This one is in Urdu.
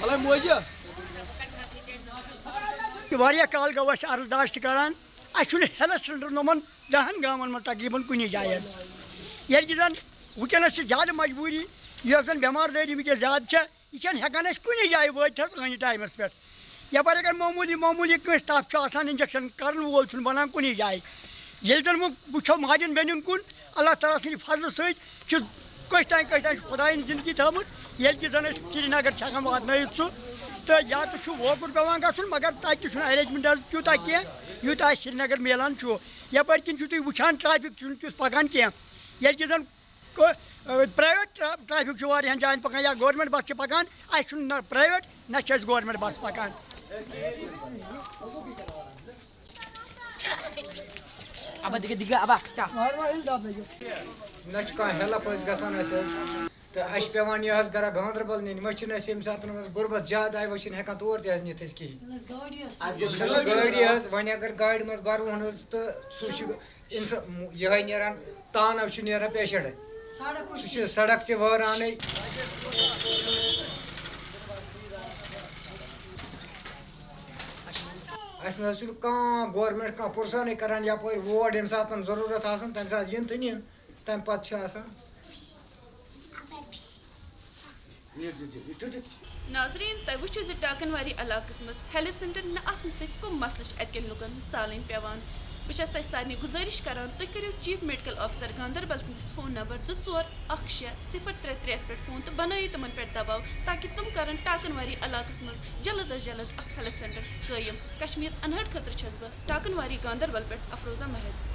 مطلب موجہ واریاہ کال گو اَسہِ عرضداش کران اَسہِ ہیلتھ سینٹر نومن دہن گامن منٛز تقریٖبن کُنی جایہِ یعنی ییٚلہِ زن وٕنکیٚنس چھِ زیادٕ مجبوٗری زن بٮ۪مار دٲری وٕنکیٚس زیادٕ چھےٚ یہِ چھَنہٕ ہٮ۪کان أسۍ کُنی جایہِ وٲتِتھ حظ ٲنہِ اگر معموٗلی معموٗلی کٲنٛسہِ تپھ چھُ آسان اِنجَکشَن کَرن وول چھُنہٕ بَنان کُنی ییٚلہِ زن وۄنۍ وٕچھو ماجٮ۪ن بیٚنٮ۪ن کُن اللہ تعالیٰ سٕنٛدِ فضلہٕ سۭتۍ چھُ کٔژِ تانۍ کٔژِ تانۍ چھُ خۄدایَن زِندگی تھٲومٕژ ییٚلہِ کہِ زن أسۍ سرینگر چھِ ہٮ۪کان واتنٲیِتھ سُہ تہٕ یا تہٕ چھُ ووکُر پیٚوان گژھُن مگر تَتہِ تہِ چھُنہٕ ایٚرینٛجمٮ۪نٛٹ حظ تیوٗتاہ کینٛہہ یوٗتاہ اَسہِ سرینگر میلان چھُ یپٲرۍ کِنۍ چھُو تُہۍ وٕچھان ٹرٛیفِک چھُنہٕ تیُتھ پَکان کینٛہہ ییٚلہِ کہِ زن پرٛایویٹ ٹرٛیفِک چھُ واریاہن جایَن پَکان یا گورمٮ۪نٛٹ بَس چھِ پَکان اَسہِ چھُنہٕ نہ پرٛایویٹ نہ چھِ اَسہِ گورمٮ۪نٛٹ بَس پَکان Abah tiga tiga abah. Dah. نہ چھُ کانٛہہ ہیلپ أسۍ گژھان اَسہِ حظ تہٕ اَسہِ چھِ یہِ حظ گرا گاندربل نِنۍ وۄنۍ چھِنہٕ اَسہِ ییٚمہِ ساتہٕ منٛز غُربت زیادٕ آیہِ وۄنۍ چھِنہٕ ہٮ۪کان تور تہِ حظ نِتھ أسۍ کِہیٖنۍ گٲڑی حظ وۄنۍ اگر گاڑِ منٛز بَرون حظ تہٕ سُہ چھُ اِنسا یِہوٚے نیران تانو چھُ نیران پیشَنٛٹ سُہ چھُ سڑک تہِ وٲرانٕے اَسہِ نہ حظ چھُنہٕ کانٛہہ گورمٮ۪نٛٹ کانٛہہ پُرسانٕے کَران یَپٲرۍ ووٹ ییٚمہِ ساتہٕ ضروٗرت آسان تَمہِ ساتہٕ یِن تہٕ نِن تَمہِ پَتہٕ چھِ آسان۔ ناظریٖن تۄہہِ وٕچھِو زِ ٹاکن واری علاقس منٛز ہیلتھ سینٹر نہ آسنہٕ سۭتۍ کٕم مسلہٕ چھِ اَتہِ کٮ۪ن لُکن ژالٕنۍ پیٚوان بہٕ چھَس تۄہہِ سارنٕے گُزٲرِش کران تُہۍ کٔرِو چیف میڈِکل آفسر گاندربل سٕنٛدِس فون نمبر زٕ ژور اکھ شےٚ صِفر ترٛےٚ ترٛےٚ پٮ۪ٹھ فون تہٕ بنٲیِو تِمن پٮ۪ٹھ دباو تاکہِ تِم کرن ٹاکن واری علاقس منٛز جلد از جلد اکھ ہیلتھ سینٹر۔ قیم کشمیر انہٹ خٲطرٕ چھَس بہٕ ٹاکن واری گاندربل پٮ۪ٹھ افروزہ مہد۔